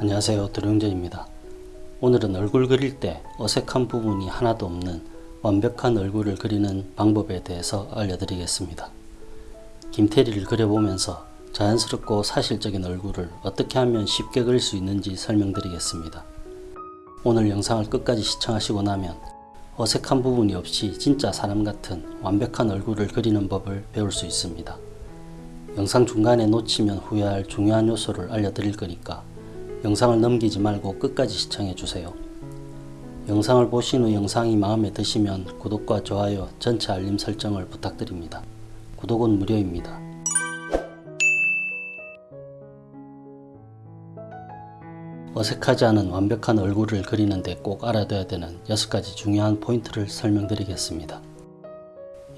안녕하세요 드룡전입니다. 오늘은 얼굴 그릴 때 어색한 부분이 하나도 없는 완벽한 얼굴을 그리는 방법에 대해서 알려드리겠습니다. 김태리를 그려보면서 자연스럽고 사실적인 얼굴을 어떻게 하면 쉽게 그릴 수 있는지 설명드리겠습니다. 오늘 영상을 끝까지 시청하시고 나면 어색한 부분이 없이 진짜 사람 같은 완벽한 얼굴을 그리는 법을 배울 수 있습니다. 영상 중간에 놓치면 후회할 중요한 요소를 알려드릴 거니까 영상을 넘기지 말고 끝까지 시청해 주세요. 영상을 보신 후 영상이 마음에 드시면 구독과 좋아요, 전체 알림 설정을 부탁드립니다. 구독은 무료입니다. 어색하지 않은 완벽한 얼굴을 그리는데 꼭 알아둬야 되는 6가지 중요한 포인트를 설명드리겠습니다.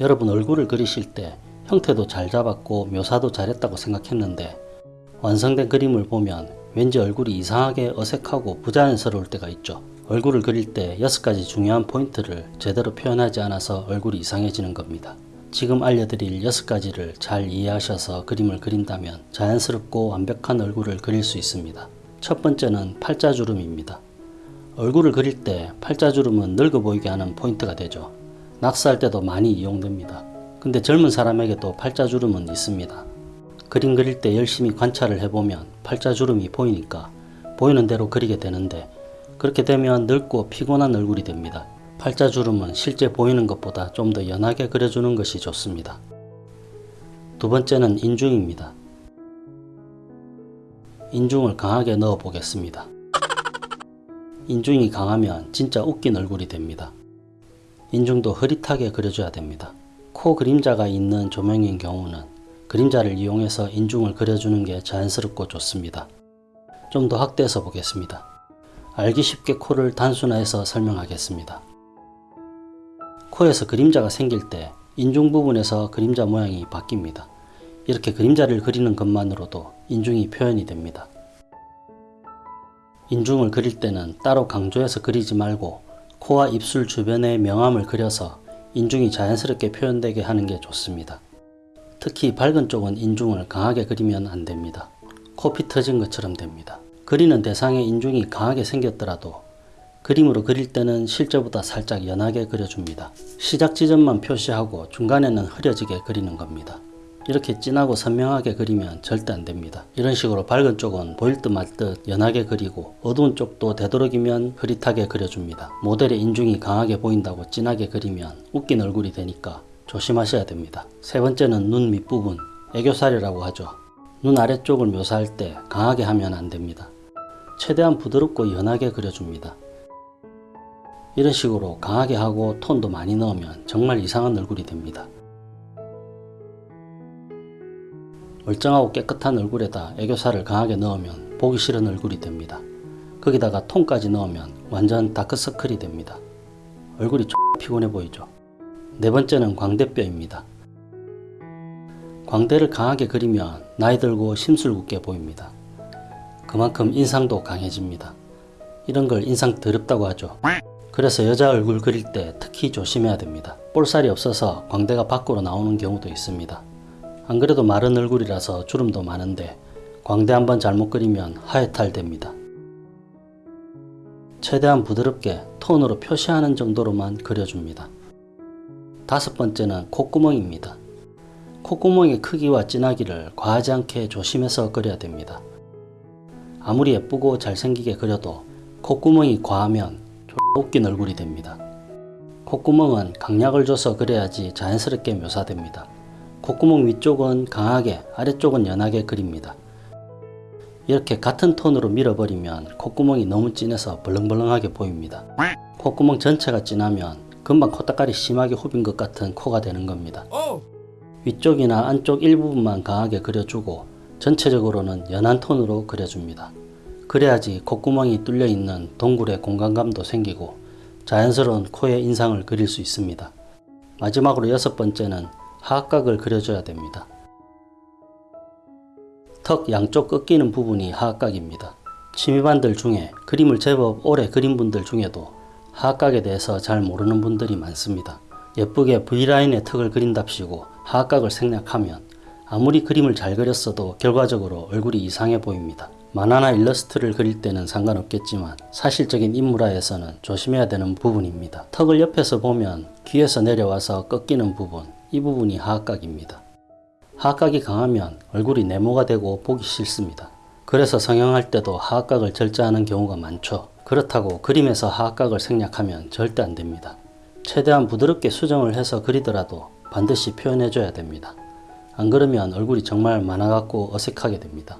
여러분 얼굴을 그리실 때 형태도 잘 잡았고 묘사도 잘했다고 생각했는데 완성된 그림을 보면 왠지 얼굴이 이상하게 어색하고 부자연스러울 때가 있죠. 얼굴을 그릴 때 6가지 중요한 포인트를 제대로 표현하지 않아서 얼굴이 이상해지는 겁니다. 지금 알려드릴 6가지를 잘 이해하셔서 그림을 그린다면 자연스럽고 완벽한 얼굴을 그릴 수 있습니다. 첫 번째는 팔자주름입니다. 얼굴을 그릴 때 팔자주름은 늙어 보이게 하는 포인트가 되죠. 낙서할 때도 많이 이용됩니다. 근데 젊은 사람에게도 팔자주름은 있습니다. 그림 그릴 때 열심히 관찰을 해보면 팔자주름이 보이니까 보이는 대로 그리게 되는데 그렇게 되면 늙고 피곤한 얼굴이 됩니다. 팔자주름은 실제 보이는 것보다 좀 더 연하게 그려주는 것이 좋습니다. 두 번째는 인중입니다. 인중을 강하게 넣어 보겠습니다. 인중이 강하면 진짜 웃긴 얼굴이 됩니다. 인중도 흐릿하게 그려줘야 됩니다. 코 그림자가 있는 조명인 경우는 그림자를 이용해서 인중을 그려주는 게 자연스럽고 좋습니다. 좀 더 확대해서 보겠습니다. 알기 쉽게 코를 단순화해서 설명하겠습니다. 코에서 그림자가 생길 때 인중 부분에서 그림자 모양이 바뀝니다. 이렇게 그림자를 그리는 것만으로도 인중이 표현이 됩니다. 인중을 그릴 때는 따로 강조해서 그리지 말고 코와 입술 주변에 명암을 그려서 인중이 자연스럽게 표현되게 하는 게 좋습니다. 특히 밝은 쪽은 인중을 강하게 그리면 안됩니다. 코피 터진 것처럼 됩니다. 그리는 대상의 인중이 강하게 생겼더라도 그림으로 그릴 때는 실제보다 살짝 연하게 그려줍니다. 시작 지점만 표시하고 중간에는 흐려지게 그리는 겁니다. 이렇게 진하고 선명하게 그리면 절대 안됩니다. 이런 식으로 밝은 쪽은 보일 듯 말 듯 연하게 그리고 어두운 쪽도 되도록이면 흐릿하게 그려줍니다. 모델의 인중이 강하게 보인다고 진하게 그리면 웃긴 얼굴이 되니까 조심하셔야 됩니다. 세 번째는 눈 밑부분, 애교살이라고 하죠. 눈 아래쪽을 묘사할 때 강하게 하면 안됩니다. 최대한 부드럽고 연하게 그려줍니다. 이런 식으로 강하게 하고 톤도 많이 넣으면 정말 이상한 얼굴이 됩니다. 멀쩡하고 깨끗한 얼굴에다 애교살을 강하게 넣으면 보기 싫은 얼굴이 됩니다. 거기다가 톤까지 넣으면 완전 다크서클이 됩니다. 얼굴이 X 피곤해 보이죠. 네 번째는 광대뼈입니다. 광대를 강하게 그리면 나이 들고 심술궂게 보입니다. 그만큼 인상도 강해집니다. 이런 걸 인상 더럽다고 하죠. 그래서 여자 얼굴 그릴 때 특히 조심해야 됩니다. 볼살이 없어서 광대가 밖으로 나오는 경우도 있습니다. 안 그래도 마른 얼굴이라서 주름도 많은데 광대 한번 잘못 그리면 하회탈 됩니다. 최대한 부드럽게 톤으로 표시하는 정도로만 그려줍니다. 다섯 번째는 콧구멍입니다. 콧구멍의 크기와 진하기를 과하지 않게 조심해서 그려야 됩니다. 아무리 예쁘고 잘생기게 그려도 콧구멍이 과하면 웃긴 얼굴이 됩니다. 콧구멍은 강약을 줘서 그려야지 자연스럽게 묘사됩니다. 콧구멍 위쪽은 강하게 아래쪽은 연하게 그립니다. 이렇게 같은 톤으로 밀어버리면 콧구멍이 너무 진해서 벌렁벌렁하게 보입니다. 콧구멍 전체가 진하면 금방 콧다깔이 심하게 후빈 것 같은 코가 되는 겁니다. 위쪽이나 안쪽 일부분만 강하게 그려주고 전체적으로는 연한 톤으로 그려줍니다. 그래야지 콧구멍이 뚫려 있는 동굴의 공간감도 생기고 자연스러운 코의 인상을 그릴 수 있습니다. 마지막으로 여섯 번째는 하악각을 그려줘야 됩니다. 턱 양쪽 꺾이는 부분이 하악각입니다. 취미반들 중에 그림을 제법 오래 그린 분들 중에도 하악각에 대해서 잘 모르는 분들이 많습니다. 예쁘게 V라인의 턱을 그린답시고 하악각을 생략하면 아무리 그림을 잘 그렸어도 결과적으로 얼굴이 이상해 보입니다. 만화나 일러스트를 그릴 때는 상관없겠지만 사실적인 인물화에서는 조심해야 되는 부분입니다. 턱을 옆에서 보면 귀에서 내려와서 꺾이는 부분, 이 부분이 하악각입니다. 하악각이 강하면 얼굴이 네모가 되고 보기 싫습니다. 그래서 성형할 때도 하악각을 절제하는 경우가 많죠. 그렇다고 그림에서 하악각을 생략하면 절대 안 됩니다. 최대한 부드럽게 수정을 해서 그리더라도 반드시 표현해줘야 됩니다. 안 그러면 얼굴이 정말 같고 어색하게 됩니다.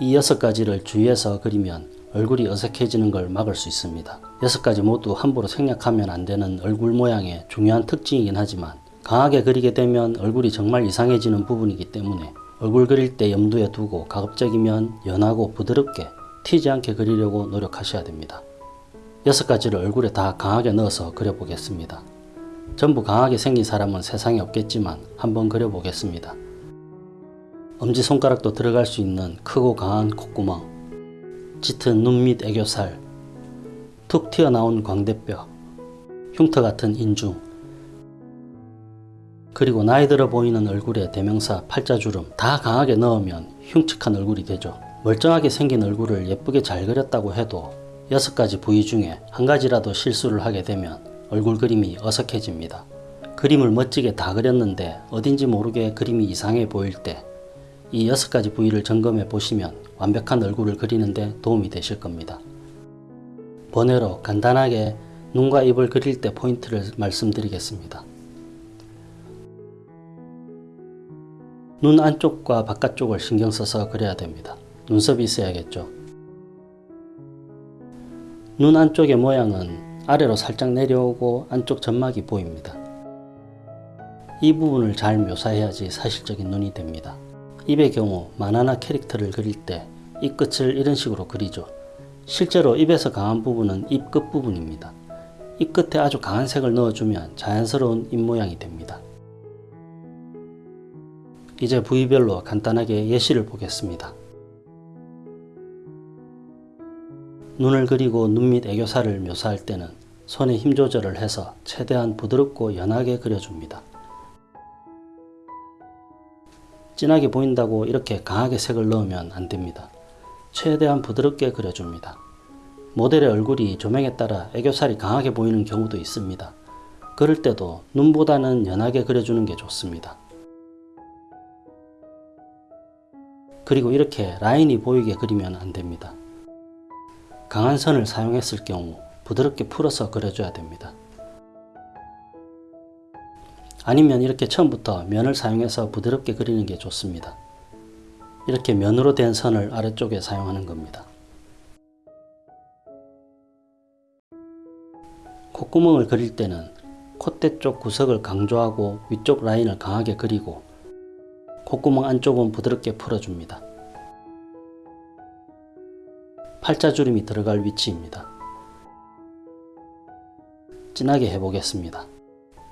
이 여섯 가지를 주의해서 그리면 얼굴이 어색해지는 걸 막을 수 있습니다. 여섯 가지 모두 함부로 생략하면 안 되는 얼굴 모양의 중요한 특징이긴 하지만 강하게 그리게 되면 얼굴이 정말 이상해지는 부분이기 때문에 얼굴 그릴 때 염두에 두고 가급적이면 연하고 부드럽게 튀지 않게 그리려고 노력하셔야 됩니다. 여섯 가지를 얼굴에 다 강하게 넣어서 그려보겠습니다. 전부 강하게 생긴 사람은 세상에 없겠지만 한번 그려보겠습니다. 엄지손가락도 들어갈 수 있는 크고 강한 콧구멍, 짙은 눈 밑 애교살, 툭 튀어나온 광대뼈, 흉터 같은 인중, 그리고 나이 들어 보이는 얼굴에 대명사 팔자주름 다 강하게 넣으면 흉측한 얼굴이 되죠. 멀쩡하게 생긴 얼굴을 예쁘게 잘 그렸다고 해도 여섯 가지 부위 중에 한 가지라도 실수를 하게 되면 얼굴 그림이 어색해집니다. 그림을 멋지게 다 그렸는데 어딘지 모르게 그림이 이상해 보일 때이 여섯 가지 부위를 점검해 보시면 완벽한 얼굴을 그리는데 도움이 되실 겁니다. 번외로 간단하게 눈과 입을 그릴 때 포인트를 말씀드리겠습니다. 눈 안쪽과 바깥쪽을 신경 써서 그려야 됩니다. 눈썹이 있어야겠죠. 눈 안쪽의 모양은 아래로 살짝 내려오고 안쪽 점막이 보입니다. 이 부분을 잘 묘사해야지 사실적인 눈이 됩니다. 입의 경우 만화나 캐릭터를 그릴 때 입 끝을 이런 식으로 그리죠. 실제로 입에서 강한 부분은 입 끝 부분입니다. 입 끝에 아주 강한 색을 넣어주면 자연스러운 입 모양이 됩니다. 이제 부위별로 간단하게 예시를 보겠습니다. 눈을 그리고 눈 밑 애교살을 묘사할 때는 손에 힘 조절을 해서 최대한 부드럽고 연하게 그려줍니다. 진하게 보인다고 이렇게 강하게 색을 넣으면 안 됩니다. 최대한 부드럽게 그려줍니다. 모델의 얼굴이 조명에 따라 애교살이 강하게 보이는 경우도 있습니다. 그럴 때도 눈보다는 연하게 그려주는 게 좋습니다. 그리고 이렇게 라인이 보이게 그리면 안 됩니다. 강한 선을 사용했을 경우 부드럽게 풀어서 그려줘야 됩니다. 아니면 이렇게 처음부터 면을 사용해서 부드럽게 그리는 게 좋습니다. 이렇게 면으로 된 선을 아래쪽에 사용하는 겁니다. 콧구멍을 그릴 때는 콧대 쪽 구석을 강조하고 위쪽 라인을 강하게 그리고 콧구멍 안쪽은 부드럽게 풀어줍니다. 팔자주름이 들어갈 위치입니다. 진하게 해보겠습니다.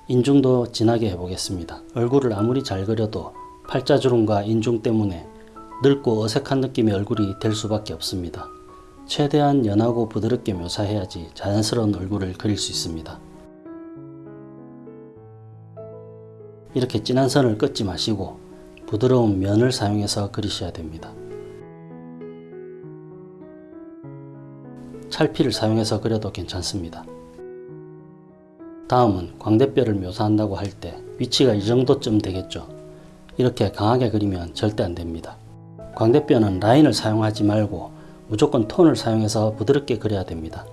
인중도 진하게 해보겠습니다. 얼굴을 아무리 잘 그려도 팔자주름과 인중 때문에 늙고 어색한 느낌의 얼굴이 될 수밖에 없습니다. 최대한 연하고 부드럽게 묘사해야지 자연스러운 얼굴을 그릴 수 있습니다. 이렇게 진한 선을 긋지 마시고 부드러운 면을 사용해서 그리셔야 됩니다. 찰피를 사용해서 그려도 괜찮습니다. 다음은 광대뼈를 묘사한다고 할 때 위치가 이 정도쯤 되겠죠. 이렇게 강하게 그리면 절대 안 됩니다. 광대뼈는 라인을 사용하지 말고 무조건 톤을 사용해서 부드럽게 그려야 됩니다.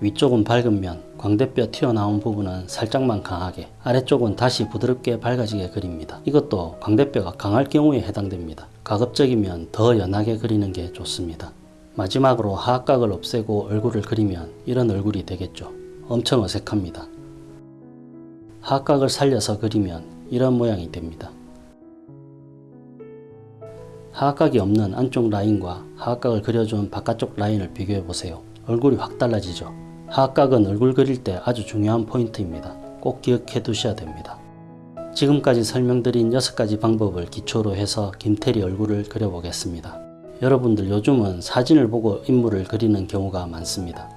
위쪽은 밝으면 광대뼈 튀어나온 부분은 살짝만 강하게 아래쪽은 다시 부드럽게 밝아지게 그립니다. 이것도 광대뼈가 강할 경우에 해당됩니다. 가급적이면 더 연하게 그리는 게 좋습니다. 마지막으로 하악각을 없애고 얼굴을 그리면 이런 얼굴이 되겠죠. 엄청 어색합니다. 하악각을 살려서 그리면 이런 모양이 됩니다. 하악각이 없는 안쪽 라인과 하악각을 그려준 바깥쪽 라인을 비교해 보세요. 얼굴이 확 달라지죠. 하악각은 얼굴 그릴 때 아주 중요한 포인트입니다. 꼭 기억해 두셔야 됩니다. 지금까지 설명드린 6가지 방법을 기초로 해서 김태리 얼굴을 그려보겠습니다. 여러분들 요즘은 사진을 보고 인물을 그리는 경우가 많습니다.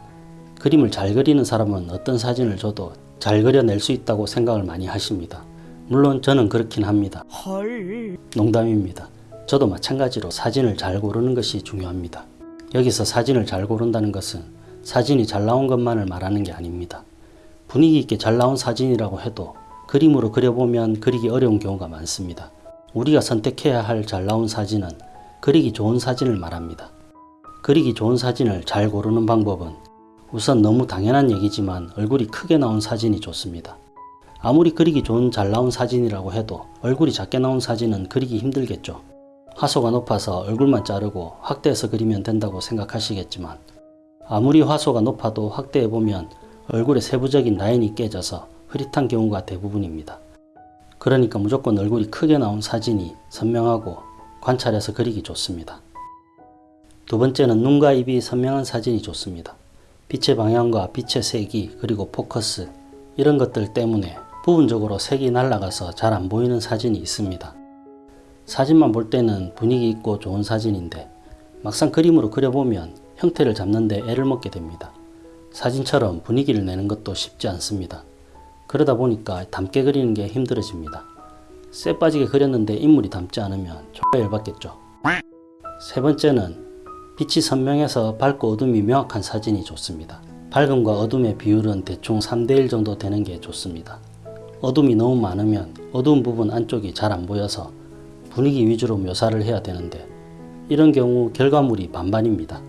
그림을 잘 그리는 사람은 어떤 사진을 줘도 잘 그려낼 수 있다고 생각을 많이 하십니다. 물론 저는 그렇긴 합니다. 헐. 농담입니다. 저도 마찬가지로 사진을 잘 고르는 것이 중요합니다. 여기서 사진을 잘 고른다는 것은 사진이 잘 나온 것만을 말하는 게 아닙니다. 분위기 있게 잘 나온 사진이라고 해도 그림으로 그려보면 그리기 어려운 경우가 많습니다. 우리가 선택해야 할 잘 나온 사진은 그리기 좋은 사진을 말합니다. 그리기 좋은 사진을 잘 고르는 방법은 우선 너무 당연한 얘기지만 얼굴이 크게 나온 사진이 좋습니다. 아무리 그리기 좋은 잘 나온 사진이라고 해도 얼굴이 작게 나온 사진은 그리기 힘들겠죠. 화소가 높아서 얼굴만 자르고 확대해서 그리면 된다고 생각하시겠지만 아무리 화소가 높아도 확대해보면 얼굴의 세부적인 라인이 깨져서 흐릿한 경우가 대부분입니다. 그러니까 무조건 얼굴이 크게 나온 사진이 선명하고 관찰해서 그리기 좋습니다. 두 번째는 눈과 입이 선명한 사진이 좋습니다. 빛의 방향과 빛의 색이 그리고 포커스 이런 것들 때문에 부분적으로 색이 날아가서 잘 안 보이는 사진이 있습니다. 사진만 볼 때는 분위기 있고 좋은 사진인데 막상 그림으로 그려보면 형태를 잡는데 애를 먹게 됩니다. 사진처럼 분위기를 내는 것도 쉽지 않습니다. 그러다 보니까 담게 그리는 게 힘들어집니다. 쎄 빠지게 그렸는데 인물이 담지 않으면 정말 열받겠죠. 세 번째는 빛이 선명해서 밝고 어둠이 명확한 사진이 좋습니다. 밝음과 어둠의 비율은 대충 3대1 정도 되는 게 좋습니다. 어둠이 너무 많으면 어두운 부분 안쪽이 잘 안 보여서 분위기 위주로 묘사를 해야 되는데 이런 경우 결과물이 반반입니다.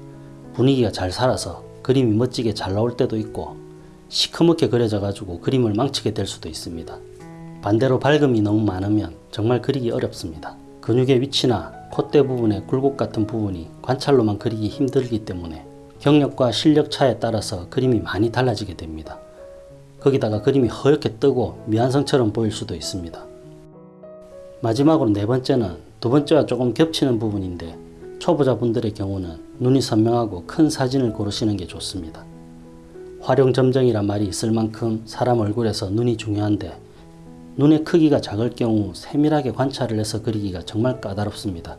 분위기가 잘 살아서 그림이 멋지게 잘 나올 때도 있고 시커멓게 그려져 가지고 그림을 망치게 될 수도 있습니다. 반대로 밝음이 너무 많으면 정말 그리기 어렵습니다. 근육의 위치나 콧대 부분의 굴곡 같은 부분이 관찰로만 그리기 힘들기 때문에 경력과 실력 차에 따라서 그림이 많이 달라지게 됩니다. 거기다가 그림이 허옇게 뜨고 미완성처럼 보일 수도 있습니다. 마지막으로 네 번째는 두 번째와 조금 겹치는 부분인데 초보자분들의 경우는 눈이 선명하고 큰 사진을 고르시는 게 좋습니다. 활용점정이란 말이 있을 만큼 사람 얼굴에서 눈이 중요한데 눈의 크기가 작을 경우 세밀하게 관찰을 해서 그리기가 정말 까다롭습니다.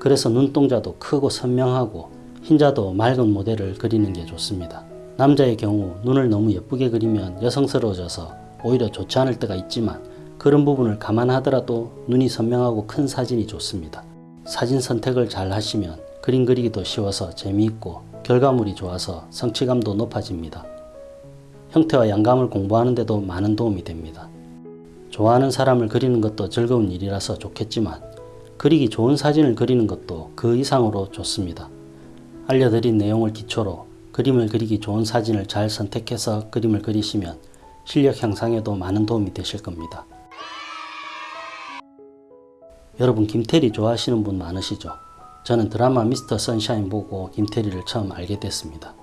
그래서 눈동자도 크고 선명하고 흰자도 맑은 모델을 그리는 게 좋습니다. 남자의 경우 눈을 너무 예쁘게 그리면 여성스러워져서 오히려 좋지 않을 때가 있지만 그런 부분을 감안하더라도 눈이 선명하고 큰 사진이 좋습니다. 사진 선택을 잘 하시면 그림 그리기도 쉬워서 재미있고 결과물이 좋아서 성취감도 높아집니다. 형태와 양감을 공부하는 데도 많은 도움이 됩니다. 좋아하는 사람을 그리는 것도 즐거운 일이라서 좋겠지만 그리기 좋은 사진을 그리는 것도 그 이상으로 좋습니다. 알려드린 내용을 기초로 그림을 그리기 좋은 사진을 잘 선택해서 그림을 그리시면 실력 향상에도 많은 도움이 되실 겁니다. 여러분 김태리 좋아하시는 분 많으시죠? 저는 드라마 미스터 선샤인 보고 김태리를 처음 알게 됐습니다.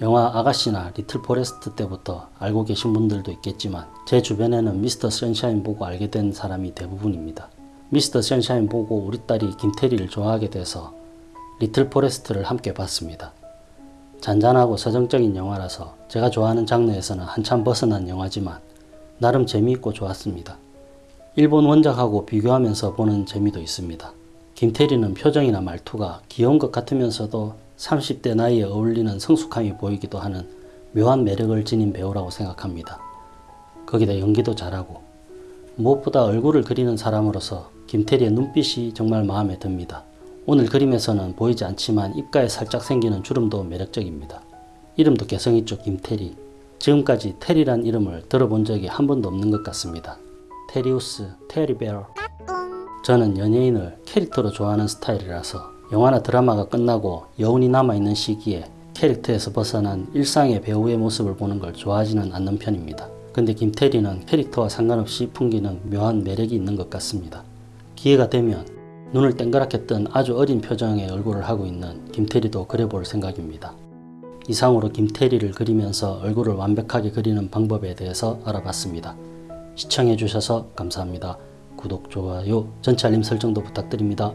영화 아가씨나 리틀 포레스트 때부터 알고 계신 분들도 있겠지만 제 주변에는 미스터 선샤인 보고 알게 된 사람이 대부분입니다. 미스터 선샤인 보고 우리 딸이 김태리를 좋아하게 돼서 리틀 포레스트를 함께 봤습니다. 잔잔하고 서정적인 영화라서 제가 좋아하는 장르에서는 한참 벗어난 영화지만 나름 재미있고 좋았습니다. 일본 원작하고 비교하면서 보는 재미도 있습니다. 김태리는 표정이나 말투가 귀여운 것 같으면서도 30대 나이에 어울리는 성숙함이 보이기도 하는 묘한 매력을 지닌 배우라고 생각합니다. 거기다 연기도 잘하고 무엇보다 얼굴을 그리는 사람으로서 김태리의 눈빛이 정말 마음에 듭니다. 오늘 그림에서는 보이지 않지만 입가에 살짝 생기는 주름도 매력적입니다. 이름도 개성있죠 김태리. 지금까지 테리란 이름을 들어본 적이 한 번도 없는 것 같습니다. 테리우스, 테리베어. 저는 연예인을 캐릭터로 좋아하는 스타일이라서 영화나 드라마가 끝나고 여운이 남아있는 시기에 캐릭터에서 벗어난 일상의 배우의 모습을 보는 걸 좋아하지는 않는 편입니다. 근데 김태리는 캐릭터와 상관없이 풍기는 묘한 매력이 있는 것 같습니다. 기회가 되면 눈을 땡그랗게 뜬 아주 어린 표정의 얼굴을 하고 있는 김태리도 그려볼 생각입니다. 이상으로 김태리를 그리면서 얼굴을 완벽하게 그리는 방법에 대해서 알아봤습니다. 시청해주셔서 감사합니다. 구독, 좋아요, 전체 알림 설정도 부탁드립니다.